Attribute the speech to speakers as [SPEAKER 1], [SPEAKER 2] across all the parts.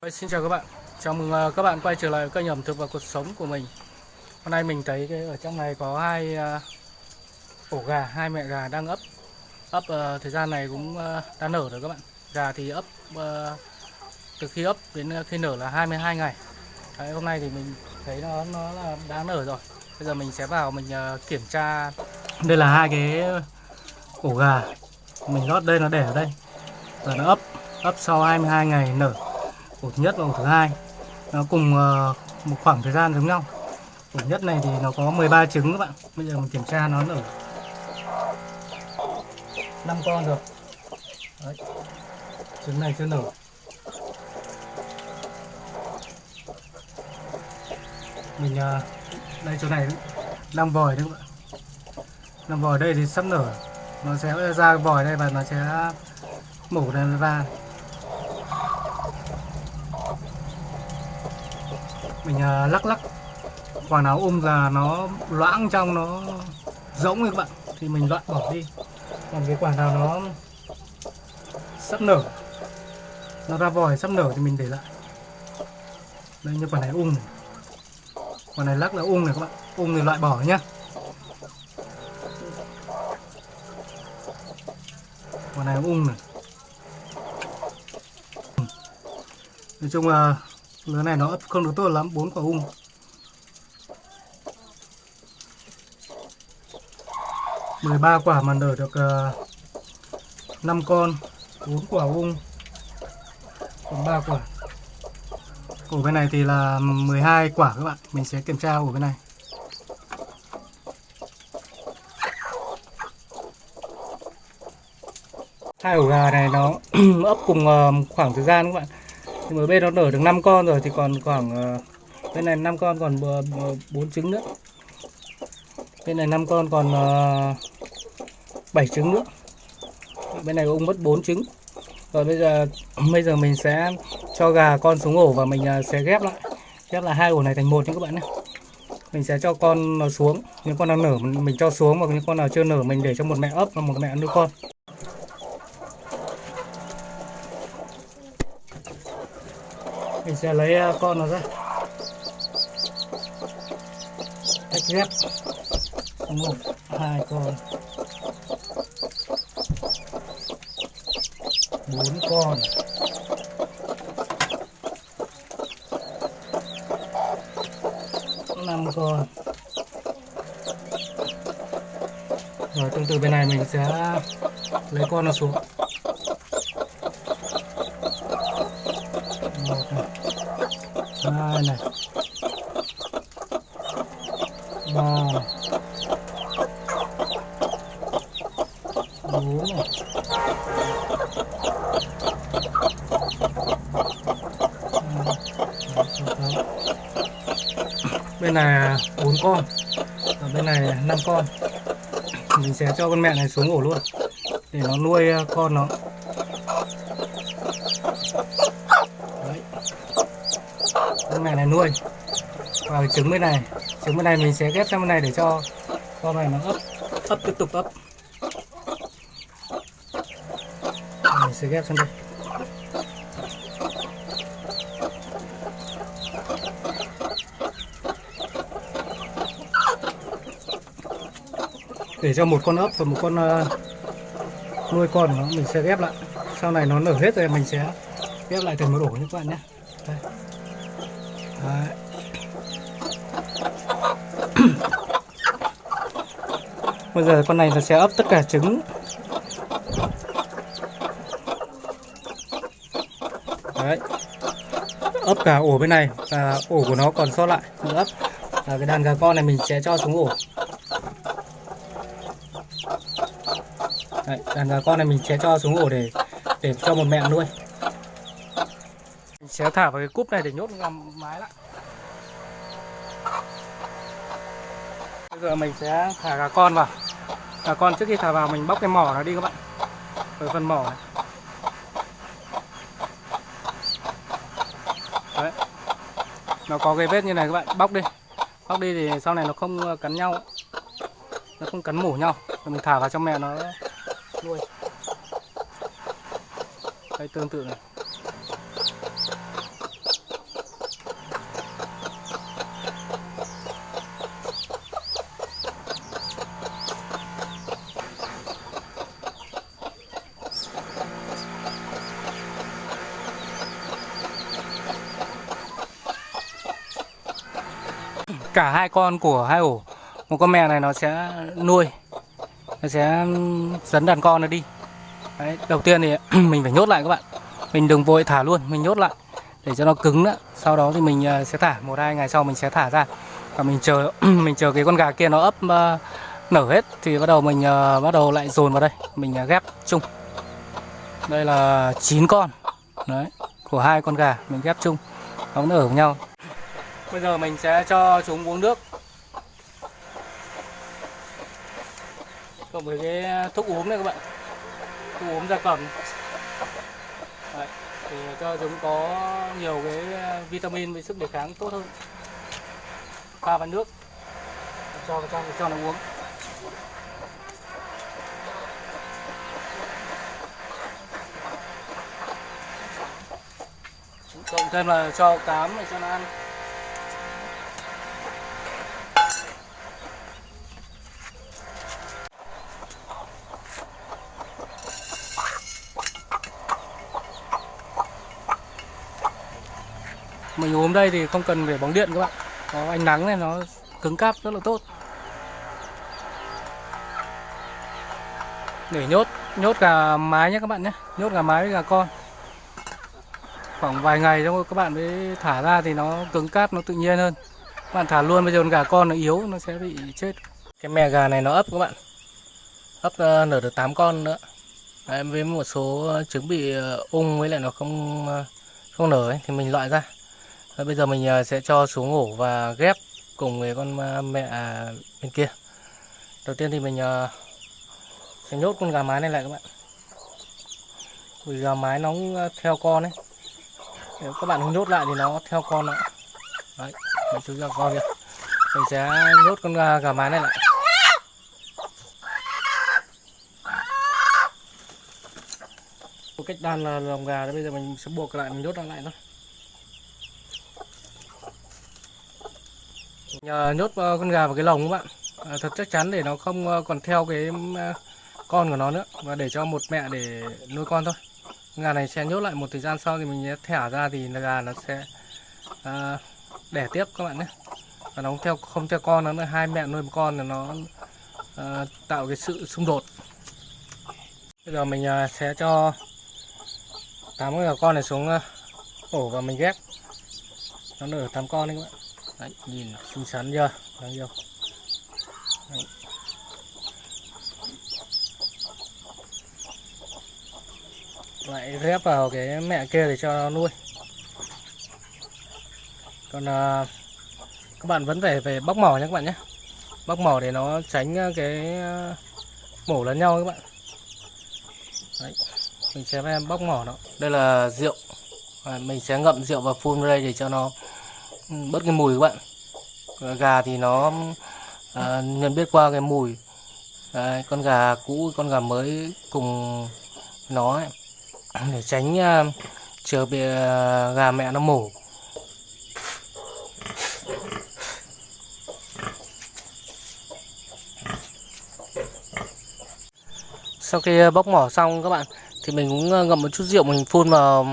[SPEAKER 1] Vâng, xin chào các bạn, chào mừng à, các bạn quay trở lại kênh ẩm thực và cuộc sống của mình. Hôm nay mình thấy cái ở trong này có hai à, ổ gà, hai mẹ gà đang ấp. Ấp à, thời gian này cũng đã nở rồi các bạn. Gà thì ấp từ khi ấp đến khi nở là 22 ngày. Đấy, Hôm nay thì mình thấy nó nó là đã nở rồi. Bây giờ mình sẽ vào mình kiểm tra. Đây là hai cái ổ gà. Mình lót đây nó để ở đây. Và nó ấp ấp sau 22 ngày nở ổ thứ nhất và ổ thứ hai. Nó cùng ờ, một khoảng thời gian giống nhau. Ổ nhất này thì nó có 13 trứng các bạn. Bây giờ mình kiểm tra nó nở. 5 con rồi. Đấy. trứng này chưa nở. Mình ờ, đây chỗ này đang vòi đấy các bạn. Đang vòi đây thì sắp nở. Nó sẽ ra vòi đây và nó sẽ mổ ra ra. Mình à, lắc lắc. Quả nào ôm là nó loãng trong, nó rỗng các bạn. Thì mình loại bỏ đi. Còn cái quả nào nó sắp nở, nó ra vòi sắp nở thì mình để lại. Đây, như quả này ung này. quả này lắc là ung này các bạn. Ung thì loại bỏ nhá. Quả này ung này. Nói chung là lứa này nó ấp không được tốt lắm bốn quả ung mười ba quả mà nở được uh, con bốn quả ung còn ba quả. Ổ bên này thì là 12 quả các bạn. Mình sẽ kiểm tra ổ bên này. Hai ổ gà này nó ấp cùng ờ, khoảng thời gian các bạn thì ở bên nó nở được 5 con rồi thì còn khoảng ờ, bên này 5 con còn ờ, ờ, 4 trứng nữa. Bên này 5 con còn ờ, uh, 7 trứng nữa. Bên này ông mất 4 trứng. Rồi bây giờ bây giờ mình sẽ cho gà con xuống ổ và mình ờ, sẽ ghép lại. Ghép lại hai ổ này thành một nha các bạn nhé. Mình sẽ cho con nó xuống. Những con nào nở mình cho xuống và những con nào chưa nở mình để cho một mẹ ấp và một mẹ nuôi con. Mình sẽ lấy à, con nó ra. Tách ghép. Một, hai, con. Bốn con. Năm con. Rồi tương tự bên này mình sẽ lấy con nó xuống một này hai này. Ba này. Bốn này ừ. bên này bốn con. Ở bên này năm con. Mình sẽ cho con mẹ này xuống ổ luôn. Để nó nuôi ờ, con nó. Con này là nuôi. Và trứng bên này. Trứng bên này mình sẽ ghép sang bên này để cho con này nó ấp ấp tiếp tục ấp. Mình sẽ ghép sang đây. Để cho một con ấp và một con ờ, nuôi con của nó, mình sẽ ghép lại. Sau này nó nở hết rồi, mình sẽ ghép lại thành một ổ như các bạn nhé. Đấy. bây giờ con này nó sẽ ấp tất cả trứng Đấy. ấp cả ổ bên này và ổ của nó còn sót lại nữa. ấp và cái đàn gà con này mình sẽ cho xuống ổ Đấy, đàn gà con này mình sẽ cho xuống ổ để để cho một mẹ nuôi mình sẽ thả vào cái cúp này để nhốt làm mái lại. Bây giờ mình sẽ thả gà con vào. Gà con trước khi thả vào mình bóc cái mỏ nó đi các bạn. Ở phần mỏ này. Đấy. nó có cái vết như này các bạn. Bóc đi. Bóc đi thì sau này nó không cắn nhau. Nó không cắn mổ nhau. Rồi mình thả vào trong mẹ nó. Nuôi. Đây tương tự này. Cả hai con của hai ổ. Một con mẹ này nó sẽ nuôi nó sẽ dẫn đàn con nó đi. Đấy, đầu tiên thì mình phải nhốt lại các bạn. Mình đừng vội thả luôn mình nhốt lại để cho nó cứng nữa sau đó thì mình à, sẽ thả một hai ngày sau mình sẽ thả ra. Và mình chờ mình chờ cái con gà kia nó ấp uh, nở hết thì bắt đầu mình uh, bắt đầu lại dồn vào đây. Mình uh, ghép chung. Đây là 9 con đấy của hai con gà mình ghép chung. Nó ở với nhau bây giờ mình sẽ cho chúng uống nước. Cộng với cái thuốc uống này các bạn. Thuốc uống gia cầm. Đấy, để cho chúng có nhiều cái vitamin với sức đề kháng tốt hơn. Pha vào nước. Cho cho cho nó uống. Cộng thêm là cho cám để cho nó ăn. Mình ốm đây thì không cần phải bóng điện các bạn. Có ánh nắng này nó cứng cáp rất là tốt. Để nhốt nhốt gà mái nhé các bạn nhé. Nhốt gà mái với gà con. Khoảng vài ngày xong các bạn mới thả ra thì nó cứng cáp nó tự nhiên hơn. Các bạn thả luôn bây giờ con gà con nó yếu nó sẽ bị chết. Cái mẹ gà này nó ấp các bạn. Ấp ờ, nở được 8 con nữa. Đấy, với một số trứng bị ờ, ung với lại nó không ờ, không nở ấy, thì mình loại ra. Bây giờ mình ờ, sẽ cho xuống ổ và ghép cùng với con ờ, mẹ à, bên kia. Đầu tiên thì mình ờ, sẽ nhốt con gà mái này lại các bạn. Vì gà mái nó theo con ấy. Nếu các bạn không nhốt lại thì nó theo con nữa đấy mình chú ra con kìa. Mình sẽ nhốt con gà, gà mái này lại. Cách đan là lồng gà đấy bây giờ mình sẽ buộc lại mình nhốt lại thôi. Nhờ nhốt ờ, con gà vào cái lồng các bạn. À, thật chắc chắn để nó không ờ, còn theo cái con của nó nữa. Và để cho một mẹ để nuôi con thôi. Gà này sẽ nhốt lại một thời gian sau thì mình thả ra thì gà nó sẽ à, đẻ tiếp các bạn nhé. Và nó không theo không theo con nó nữa hai mẹ nuôi một con là nó à, tạo cái sự xung đột. Bây giờ mình à, sẽ cho tám con này xuống ổ và mình ghép. Nó nở tám con đấy các bạn đấy, nhìn xinh xắn chưa? Đáng yêu. Đấy. lại ghép vào cái mẹ kia để cho nó nuôi. Còn à, các bạn vẫn phải về bóc mỏ nhé các bạn nhé. Bóc mỏ để nó tránh à, cái à, mổ lẫn nhau các bạn. Đấy. mình sẽ bóc mỏ nó. Đây là rượu. À, mình sẽ ngậm rượu và phun đây để cho nó bớt cái mùi các bạn. Gà thì nó à, nhận biết qua cái mùi. Đấy, con gà cũ con gà mới cùng nó ấy để tránh à, chờ bị à, gà mẹ nó mổ. Sau khi à, bóc mỏ xong các bạn thì mình cũng à, ngậm một chút rượu mình phun vào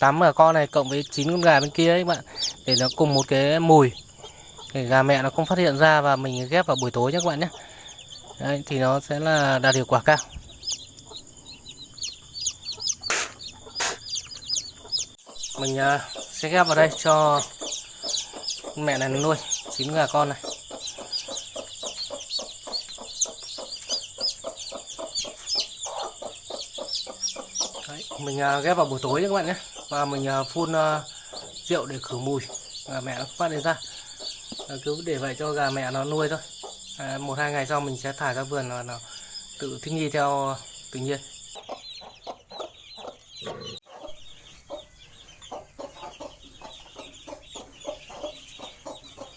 [SPEAKER 1] tám gà con này cộng với chín con gà bên kia ấy các bạn để nó cùng một cái mùi. Để gà mẹ nó không phát hiện ra và mình ghép vào buổi tối nhé các bạn nhé. Đấy, thì nó sẽ là đạt hiệu quả cao. Mình uh, sẽ ghép vào đây cho mẹ này nuôi chín gà con này. Đấy, mình uh, ghép vào buổi tối nhé các bạn nhé. Và mình uh, phun uh, rượu để khử mùi. Gà mẹ nó phát lên ra à, cứ để vậy cho gà mẹ nó nuôi thôi. À, một hai ngày sau mình sẽ thả ra vườn là nó tự thích nghi theo tự nhiên.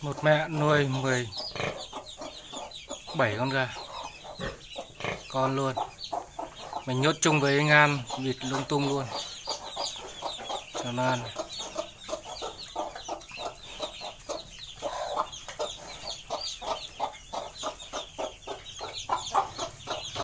[SPEAKER 1] Một mẹ nuôi 17 con gà. Con luôn. Mình nhốt chung với ngan vịt lung tung luôn. Cho nó ăn.